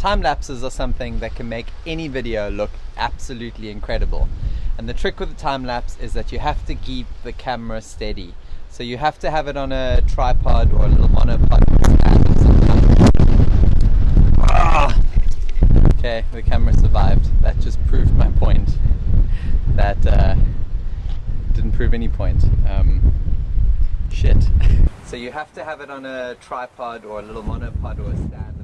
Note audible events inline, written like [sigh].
Time lapses are something that can make any video look absolutely incredible. And the trick with the time lapse is that you have to keep the camera steady. So you have to have it on a tripod or a little monopod Okay, the camera survived. That just proved my point. That uh, didn't prove any point. Um, shit. [laughs] so you have to have it on a tripod or a little monopod or a stand.